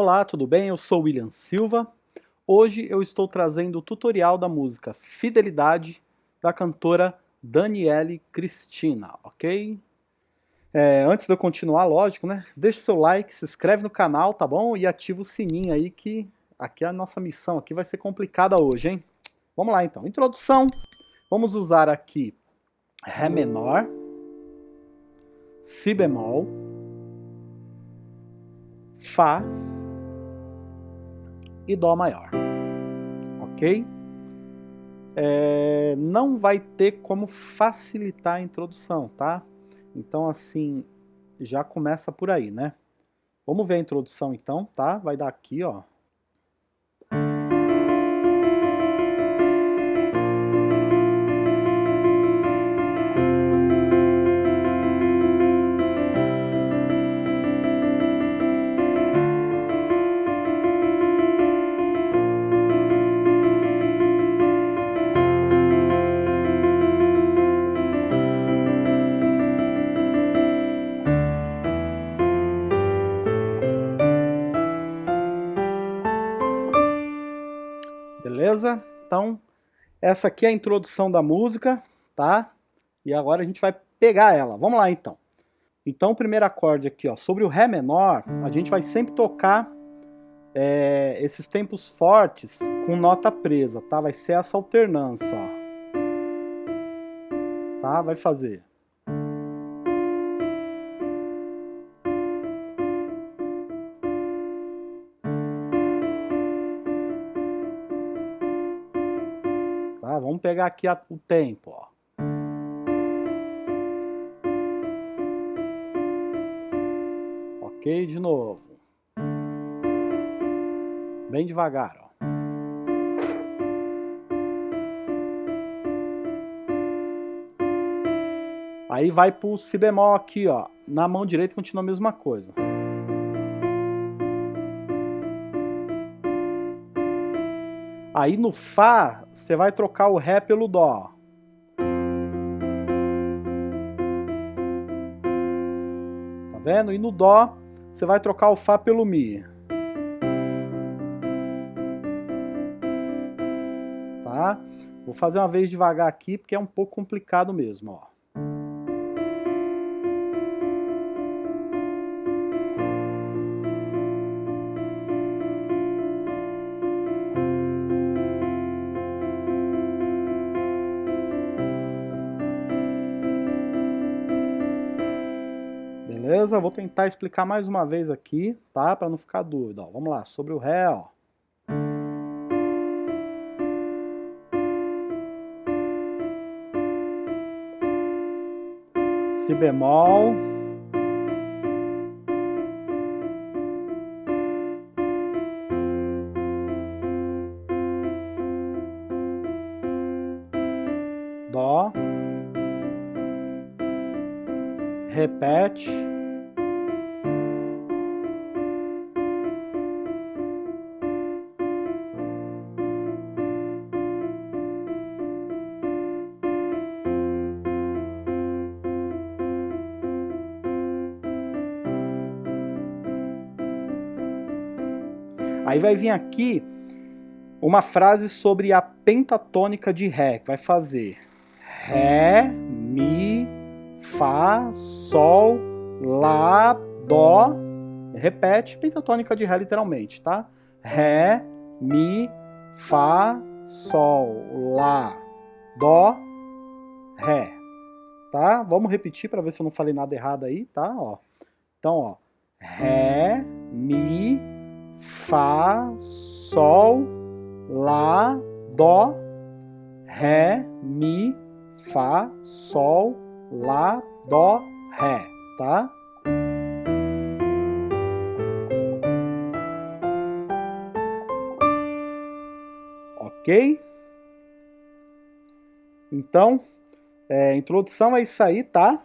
Olá, tudo bem? Eu sou William Silva. Hoje eu estou trazendo o tutorial da música Fidelidade da cantora Daniele Cristina, ok? É, antes de eu continuar, lógico, né? Deixa o seu like, se inscreve no canal, tá bom? E ativa o sininho aí que aqui a nossa missão aqui vai ser complicada hoje, hein? Vamos lá então. Introdução. Vamos usar aqui Ré menor, Si bemol, Fá e Dó maior. Ok? É, não vai ter como facilitar a introdução, tá? Então, assim, já começa por aí, né? Vamos ver a introdução então, tá? Vai dar aqui, ó. Essa aqui é a introdução da música, tá? E agora a gente vai pegar ela. Vamos lá, então. Então, o primeiro acorde aqui, ó, sobre o Ré menor, a gente vai sempre tocar é, esses tempos fortes com nota presa, tá? Vai ser essa alternância, ó. Tá? Vai fazer. Pegar aqui a, o tempo, ó. Ok, de novo. Bem devagar, ó. Aí vai pro si bemol aqui, ó. Na mão direita continua a mesma coisa. Aí no Fá, você vai trocar o Ré pelo Dó. Tá vendo? E no Dó, você vai trocar o Fá pelo Mi. Tá? Vou fazer uma vez devagar aqui, porque é um pouco complicado mesmo, ó. Beleza? Vou tentar explicar mais uma vez aqui, tá? Para não ficar dúvida. Ó, vamos lá, sobre o Ré, ó. Si bemol. Aí vai vir aqui uma frase sobre a pentatônica de Ré, vai fazer Ré, Mi, Fá, Sol, Lá, Dó. Repete, pentatônica de Ré literalmente, tá? Ré, Mi, Fá, Sol, Lá, Dó, Ré. Tá? Vamos repetir para ver se eu não falei nada errado aí, tá? Ó. Então, ó. Ré, Mi, Fá, Sol, Lá, Dó, Ré, Mi, Fá, Sol, Lá, Dó, Ré, tá? Ok? Então, é, introdução é isso aí, tá?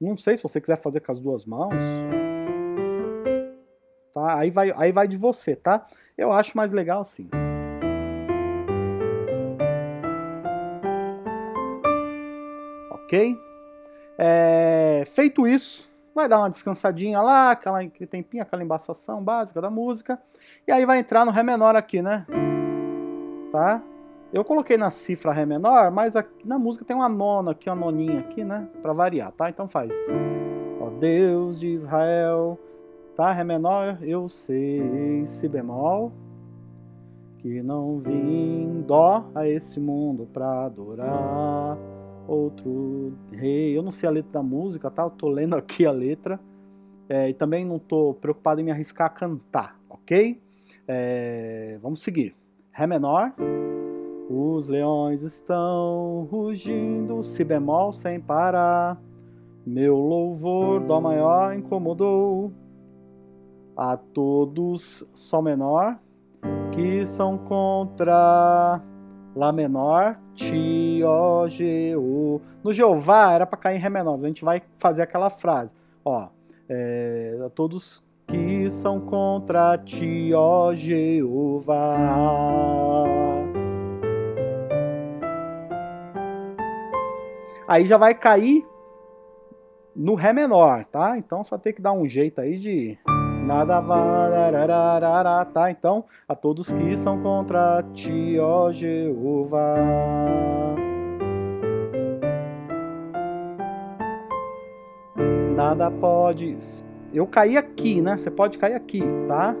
Não sei se você quiser fazer com as duas mãos? Aí vai, aí vai de você, tá? Eu acho mais legal assim. Ok? É, feito isso, vai dar uma descansadinha lá, aquela, aquele tempinho, aquela embaçação básica da música, e aí vai entrar no Ré menor aqui, né? Tá? Eu coloquei na cifra Ré menor, mas aqui na música tem uma nona aqui, uma noninha aqui, né? Pra variar, tá? Então faz. Ó Deus de Israel, tá? Ré menor, eu sei, Si bemol, que não vim dó a esse mundo pra adorar outro rei. Eu não sei a letra da música, tá? Eu tô lendo aqui a letra. É, e também não tô preocupado em me arriscar a cantar, ok? É, vamos seguir. Ré menor. Os leões estão rugindo, si bemol sem parar. Meu louvor, dó maior, incomodou a todos, sol menor, que são contra Lá menor, Ti, Ó, G, O. No Jeová era para cair em Ré menor, a gente vai fazer aquela frase. Ó, é, a todos que são contra Ti, ó Jeová. Aí já vai cair no Ré menor, tá? Então só tem que dar um jeito aí de nada varararará, tá? Então, a todos que são contra ti, ó Jeová. Nada pode... Eu caí aqui, né? Você pode cair aqui, tá?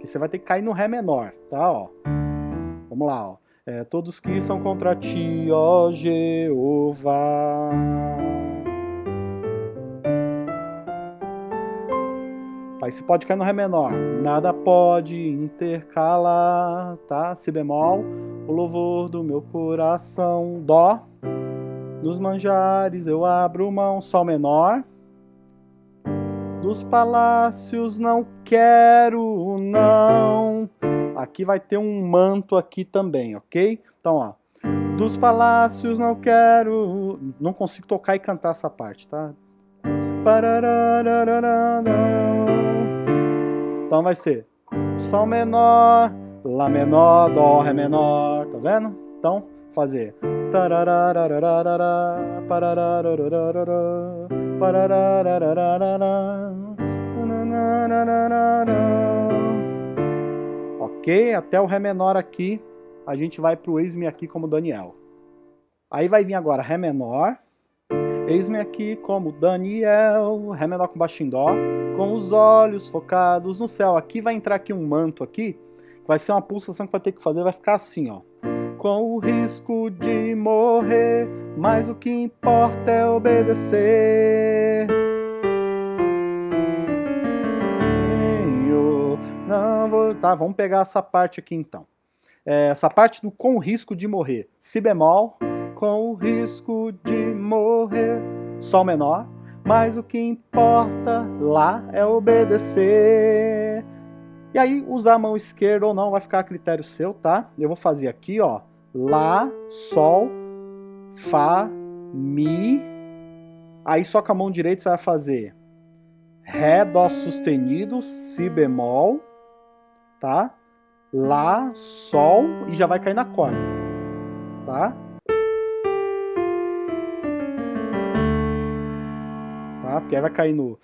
Que você vai ter que cair no Ré menor, tá? Ó. Vamos lá, ó. É, todos que são contra ti, ó Jeová. Aí você pode cair no Ré menor. Nada pode intercalar, tá? Si bemol, o louvor do meu coração. Dó. Nos manjares eu abro mão. Sol menor. Dos palácios não quero, não. Aqui vai ter um manto aqui também, ok? Então, ó. Dos palácios não quero... Não consigo tocar e cantar essa parte, tá? Então vai ser Sol menor, Lá menor, Dó, Ré menor, tá vendo? Então, fazer Ok, até o Ré menor aqui, a gente vai pro Eis-me aqui como Daniel. Aí vai vir agora Ré menor, Eis-me aqui como Daniel, Ré menor com baixo em Dó, com os olhos focados no céu. Aqui vai entrar aqui um manto aqui, vai ser uma pulsação que vai ter que fazer, vai ficar assim, ó. Com o risco de morrer, mas o que importa é obedecer. Não. Tá, vamos pegar essa parte aqui então. É, essa parte do com o risco de morrer. Si bemol, com o risco de morrer. Sol menor, mas o que importa lá é obedecer. E aí, usar a mão esquerda ou não vai ficar a critério seu, tá? Eu vou fazer aqui, ó. Lá, Sol, Fá, Mi. Aí só com a mão direita você vai fazer Ré, Dó sustenido, Si bemol, tá? Lá, Sol e já vai cair na corda, tá? Porque aí vai cair no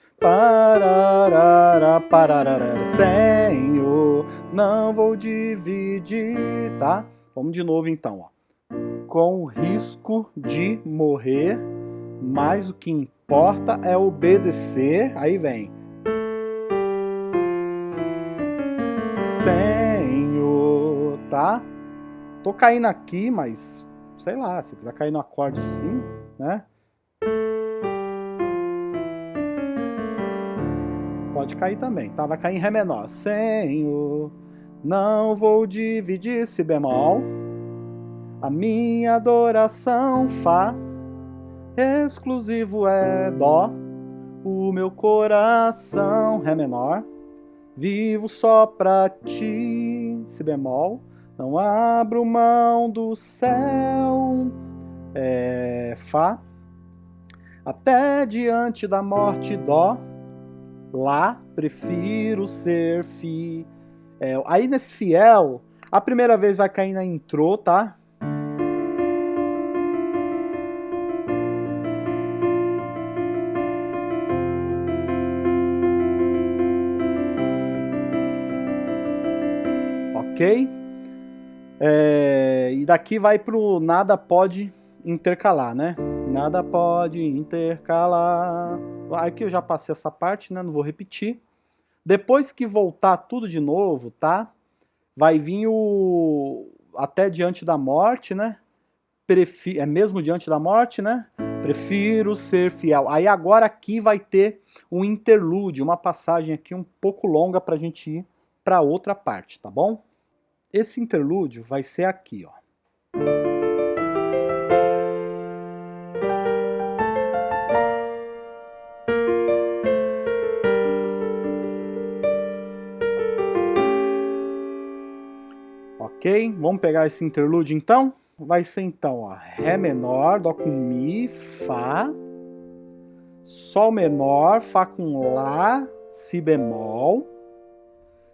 Senhor, não vou dividir, tá? Vamos de novo então, ó. Com risco de morrer, mas o que importa é obedecer. Aí vem. Senhor, tá? Tô caindo aqui, mas sei lá, se quiser cair no acorde assim, né? Pode cair também, tá? Vai cair em Ré menor. Senhor, não vou dividir Si bemol. A minha adoração Fá. Exclusivo é Dó. O meu coração Ré menor. Vivo só pra ti, Si bemol. Não abro mão do céu, é, Fá. Até diante da morte, Dó. Lá prefiro ser fiel. É, aí nesse fiel, a primeira vez vai cair na intro, tá? Ok? É, e daqui vai pro nada pode intercalar, né? Nada pode intercalar. Aqui eu já passei essa parte, né? Não vou repetir. Depois que voltar tudo de novo, tá? Vai vir o até diante da morte, né? Prefi... É mesmo diante da morte, né? Prefiro ser fiel. Aí agora aqui vai ter um interlúdio, uma passagem aqui um pouco longa para a gente ir para outra parte, tá bom? Esse interlúdio vai ser aqui, ó. Vamos pegar esse interlúdio então? Vai ser então, ó, Ré menor, Dó com Mi, Fá, Sol menor, Fá com Lá, Si bemol,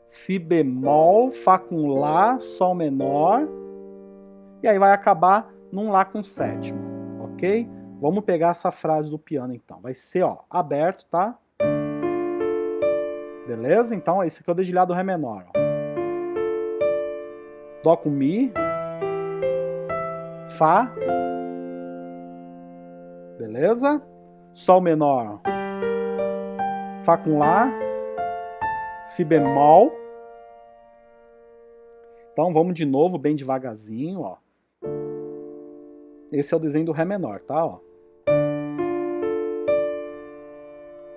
Si bemol, Fá com Lá, Sol menor, e aí vai acabar num Lá com sétimo, ok? Vamos pegar essa frase do piano então. Vai ser, ó, aberto, tá? Beleza? Então, esse aqui é o dedilhado Ré menor, ó. Dó com Mi, Fá, beleza? Sol menor, Fá com Lá, Si bemol. Então vamos de novo, bem devagarzinho, ó. Esse é o desenho do Ré menor, tá? Ó.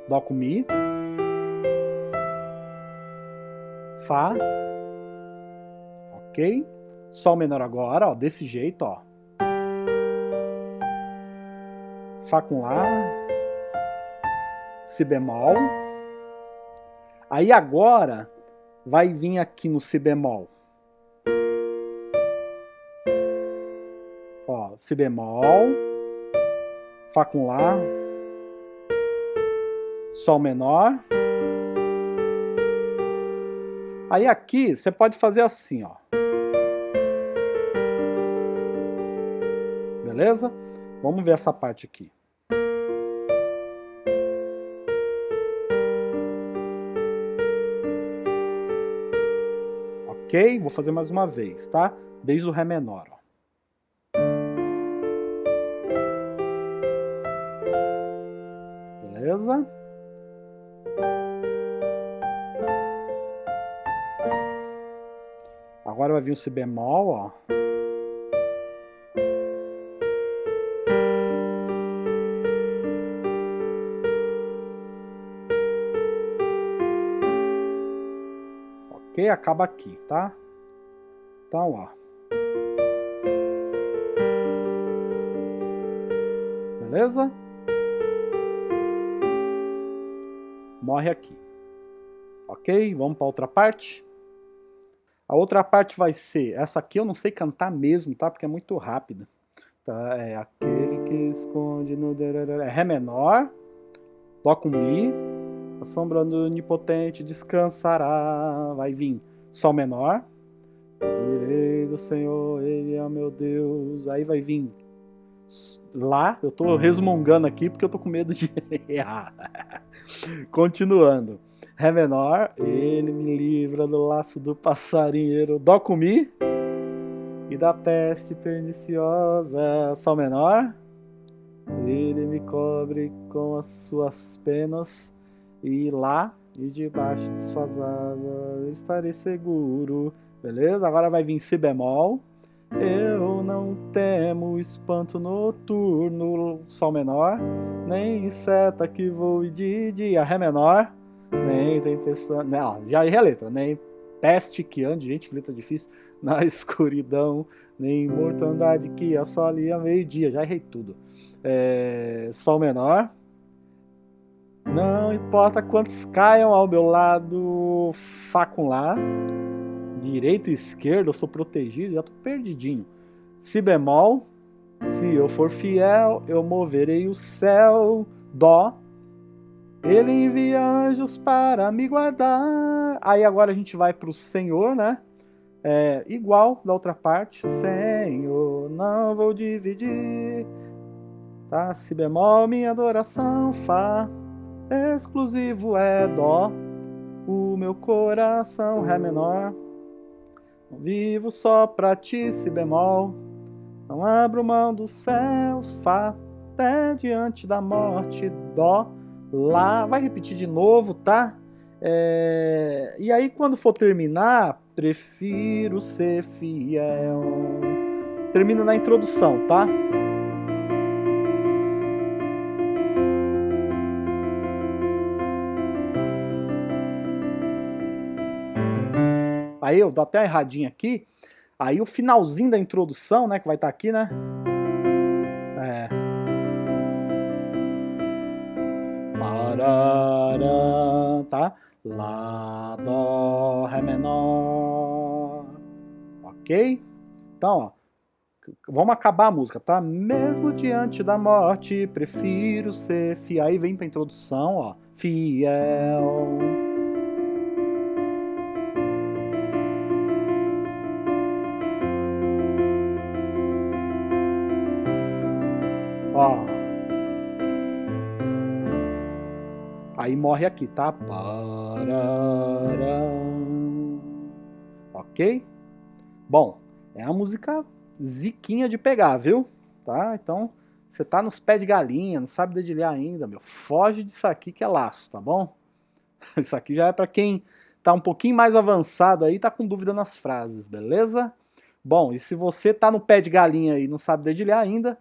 Dó com Mi, Fá, ok? Sol menor agora, ó, desse jeito, ó. Fá com Lá, Si bemol. Aí agora vai vir aqui no Si bemol. Ó, Si bemol, Fá com Lá, Sol menor. Aí aqui você pode fazer assim, ó. Beleza? Vamos ver essa parte aqui. Ok? Vou fazer mais uma vez, tá? Desde o Ré menor. Ó. Beleza? Agora vai vir o Si bemol, ó. Acaba aqui, tá? Então, ó. Beleza? Morre aqui. Ok? Vamos para outra parte? A outra parte vai ser, essa aqui eu não sei cantar mesmo, tá? Porque é muito rápida. Tá? É aquele que esconde no... É Ré menor, Dó com Mi, a sombra do onipotente descansará. Vai vir Sol menor, direi do Senhor, Ele é meu Deus. Aí vai vir Lá, eu tô resmungando aqui porque eu tô com medo de errar. Continuando. Ré menor, ele me livra do laço do passarinheiro. Dó com Mi e da peste perniciosa. Sol menor, ele me cobre com as suas penas. E lá e debaixo de suas asas estarei seguro. Beleza? Agora vai vir Si bemol. Eu não temo espanto noturno, Sol menor, nem seta que voe de dia, Ré menor nem tempestade. Não, já errei a letra. Nem peste que ande, gente, que letra difícil. Na escuridão, nem mortandade que assole a meio-dia. Já errei tudo. É, sol menor. Não importa quantos caiam ao meu lado, Fá com Lá. Direita e esquerda, eu sou protegido, já tô perdidinho. Si bemol. Se eu for fiel, eu moverei o céu. Dó ele envia anjos para me guardar. Aí agora a gente vai para o Senhor, né? É, igual da outra parte. Senhor, não vou dividir. Tá? Si bemol, minha adoração. Fá, exclusivo é Dó. O meu coração, Ré menor. Não vivo só pra ti, si bemol. Não abro mão dos céus, Fá, até diante da morte, Dó, Lá. Vai repetir de novo, tá? É... E aí, quando for terminar, prefiro ser fiel. Termina na introdução, tá? Aí eu dou até uma erradinha aqui. Aí o finalzinho da introdução, né, que vai estar tá aqui, né? É. Parará, tá? Lá, Dó, Ré menor. Ok? Então, ó. Vamos acabar a música, tá? Mesmo diante da morte, prefiro ser fiel. Aí vem pra introdução, ó. Fiel. Aí morre aqui, tá? Ok? Bom, é uma música ziquinha de pegar, viu? Tá? Então, você tá nos pés de galinha, não sabe dedilhar ainda, meu. Foge disso aqui que é laço, tá bom? Isso aqui já é para quem tá um pouquinho mais avançado aí, tá com dúvida nas frases, beleza? Bom, e se você tá no pé de galinha e não sabe dedilhar ainda,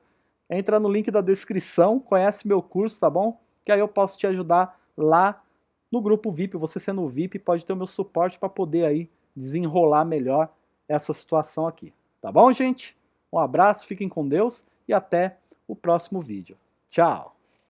entra no link da descrição, conhece meu curso, tá bom? Que aí eu posso te ajudar lá no grupo VIP. Você sendo VIP pode ter o meu suporte para poder aí desenrolar melhor essa situação aqui. Tá bom, gente? Um abraço, fiquem com Deus e até o próximo vídeo. Tchau!